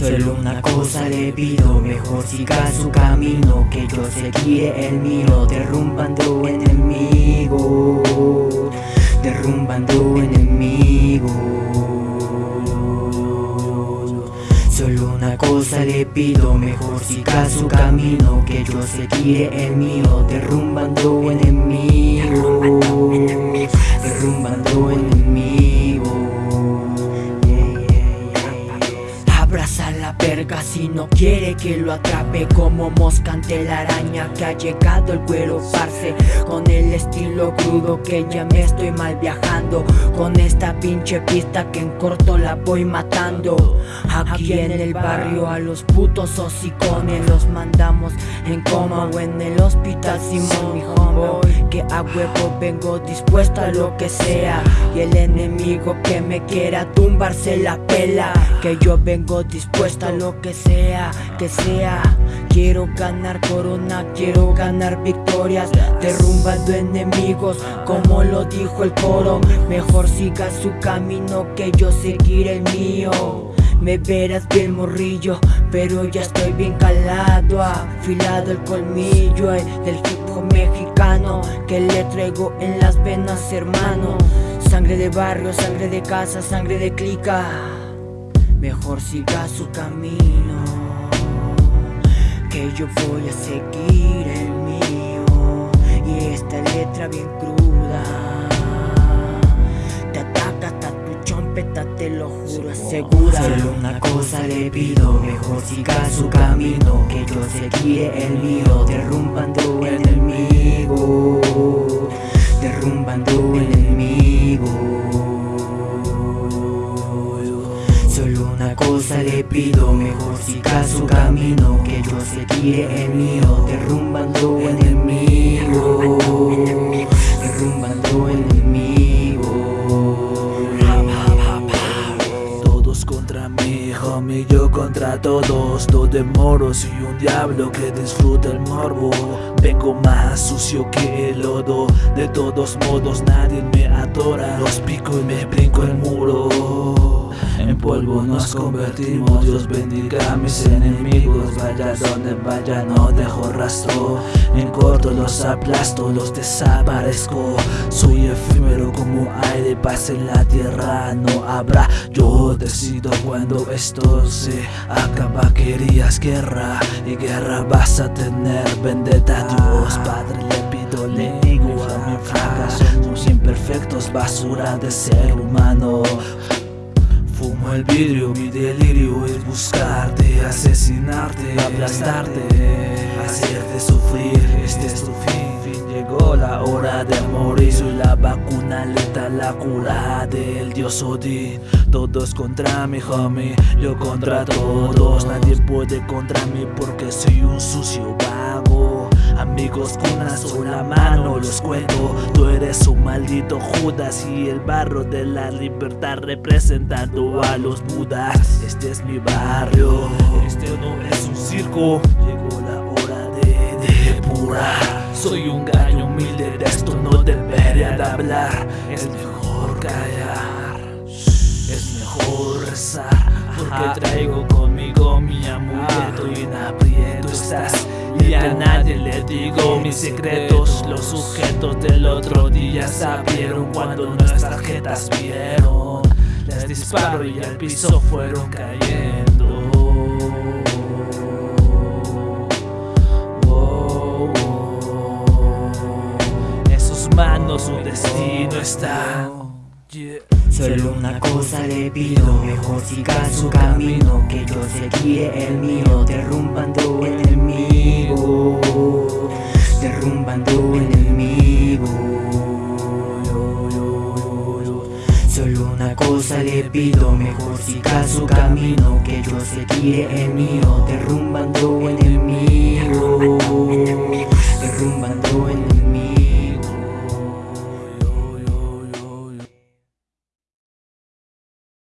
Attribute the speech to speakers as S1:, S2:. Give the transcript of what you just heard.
S1: Solo una cosa le pido, mejor siga su camino Que yo seguiré el mío, derrumbando enemigos Derrumbando enemigos. Solo una cosa le pido, mejor siga su camino Que yo seguiré el mío, derrumbando enemigos si no quiere que lo atrape Como mosca ante la araña que ha llegado el cuero parce. Con el estilo crudo que ya me estoy mal viajando. Con esta pinche pista que en corto la voy matando. Aquí en el barrio a los putos hocicones Los mandamos en coma o en el hospital Simón mi homie Que a huevo vengo dispuesto a lo que sea. Y el enemigo que me quiera tumbar se la pela. Que yo vengo dispuesto a lo que sea, que sea. Quiero ganar corona, quiero ganar victorias. Derrumbando enemigos, como lo dijo el coro. Mejor siga su camino que yo seguiré el mío. Me verás bien morrillo, pero ya estoy bien calado. Afilado el colmillo eh, del hip mexicano Que le traigo en las venas hermano. Sangre de barrio, sangre de casa, sangre de clica Mejor siga su camino Que yo voy a seguir el mío. Y esta letra bien cruda Te ataca hasta tu chompeta, te lo juro, asegura Solo una cosa le pido. Mejor siga su camino Que yo seguiré el mío. Derrumbando enemigos Derrumbando enemigos Solo pido, mejor siga su camino Que yo seguiré el mío, derrumbando enemigos Derrumbando enemigos
S2: Todos contra mí, homie, yo contra todos. Dos de moros y un diablo que disfruta el morbo. Vengo más sucio que el lodo. De todos modos nadie me adora. Los pico y me brinco el muro En polvo nos convertimos Dios bendiga a mis enemigos Vaya donde vaya no dejo rastro En corto los aplasto, los desaparezco. Soy efímero como aire paz en la tierra No habrá, yo decido cuando esto se acaba Querías guerra y guerra vas a tener Vendetta Dios. Padre le pido le digo a mi fracaso Somos imperfectos, basura de ser humano Fumo el vidrio, mi delirio es buscarte, asesinarte, aplastarte, hacerte sufrir, este es tu fin. Llegó la hora de morir, soy la vacuna letal, la cura del dios Odín. Todos contra mi homie, yo contra todos, nadie puede contra mí porque soy un sucio. Amigos con una sola mano los cuento. Tú eres un maldito Judas y el barro de la libertad representando a los budas. Este es mi barrio, este no es un circo. Llegó la hora de depurar. Soy un gallo humilde, de esto no debería de hablar. Es mejor callar, es mejor rezar Porque traigo conmigo mi amuleto y en aprieto estás a nadie le digo mis secretos Los sujetos del otro día sabieron cuando nuestras jetas vieron Les disparo y al piso fueron cayendo Oh, oh. En sus manos su destino está.
S1: Solo una cosa le pido, mejor siga su camino Que yo seguiré el mío, derrumbando cosa le pido, mejor siga su camino Que yo seguiré el mío, Derrumbando enemigos